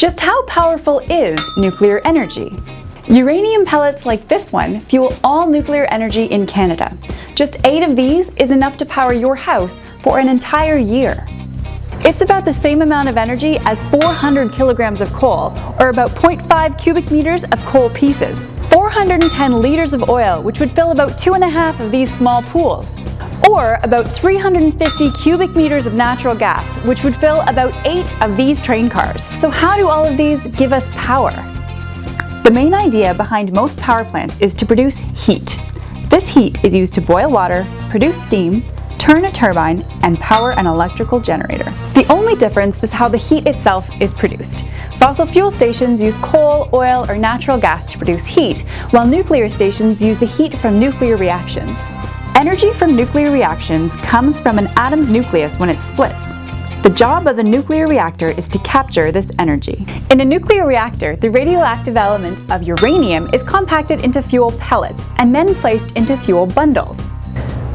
Just how powerful is nuclear energy? Uranium pellets like this one fuel all nuclear energy in Canada. Just eight of these is enough to power your house for an entire year. It's about the same amount of energy as 400 kilograms of coal, or about 0.5 cubic meters of coal pieces. 410 liters of oil, which would fill about two and a half of these small pools. Or about 350 cubic meters of natural gas, which would fill about eight of these train cars. So how do all of these give us power? The main idea behind most power plants is to produce heat. This heat is used to boil water, produce steam, turn a turbine, and power an electrical generator. The only difference is how the heat itself is produced. Fossil fuel stations use coal, oil, or natural gas to produce heat, while nuclear stations use the heat from nuclear reactions. Energy from nuclear reactions comes from an atom's nucleus when it splits. The job of a nuclear reactor is to capture this energy. In a nuclear reactor, the radioactive element of uranium is compacted into fuel pellets and then placed into fuel bundles.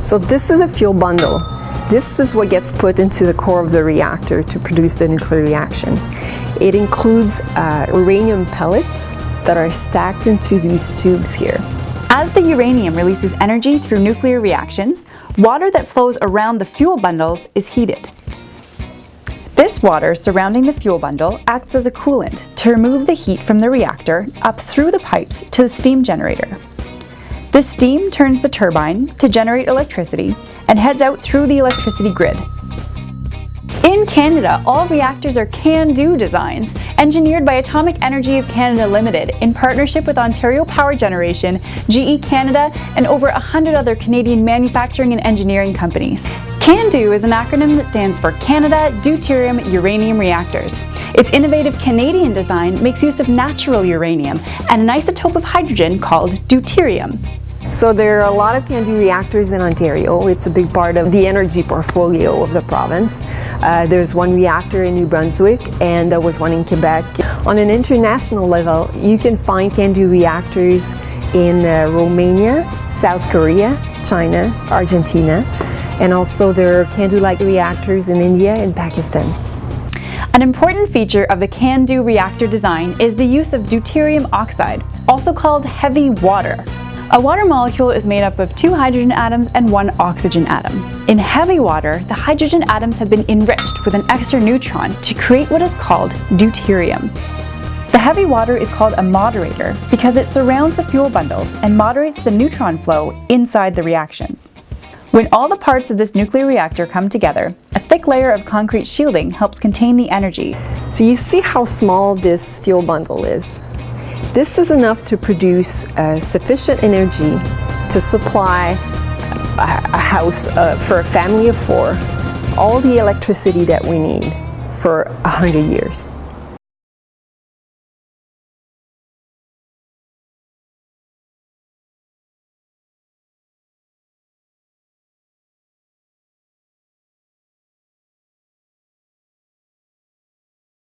So this is a fuel bundle. This is what gets put into the core of the reactor to produce the nuclear reaction. It includes uh, uranium pellets that are stacked into these tubes here. As the uranium releases energy through nuclear reactions, water that flows around the fuel bundles is heated. This water surrounding the fuel bundle acts as a coolant to remove the heat from the reactor up through the pipes to the steam generator. The steam turns the turbine to generate electricity and heads out through the electricity grid. In Canada, all reactors are CANDU designs, engineered by Atomic Energy of Canada Limited in partnership with Ontario Power Generation, GE Canada, and over 100 other Canadian manufacturing and engineering companies. CANDU is an acronym that stands for Canada Deuterium Uranium Reactors. Its innovative Canadian design makes use of natural uranium and an isotope of hydrogen called deuterium. So there are a lot of CANDU reactors in Ontario. It's a big part of the energy portfolio of the province. Uh, there's one reactor in New Brunswick and there was one in Quebec. On an international level, you can find CANDU reactors in uh, Romania, South Korea, China, Argentina, and also there are CANDU-like reactors in India and Pakistan. An important feature of the CANDU reactor design is the use of deuterium oxide, also called heavy water. A water molecule is made up of two hydrogen atoms and one oxygen atom. In heavy water, the hydrogen atoms have been enriched with an extra neutron to create what is called deuterium. The heavy water is called a moderator because it surrounds the fuel bundles and moderates the neutron flow inside the reactions. When all the parts of this nuclear reactor come together, a thick layer of concrete shielding helps contain the energy. So you see how small this fuel bundle is. This is enough to produce uh, sufficient energy to supply a, a house uh, for a family of four all the electricity that we need for 100 years.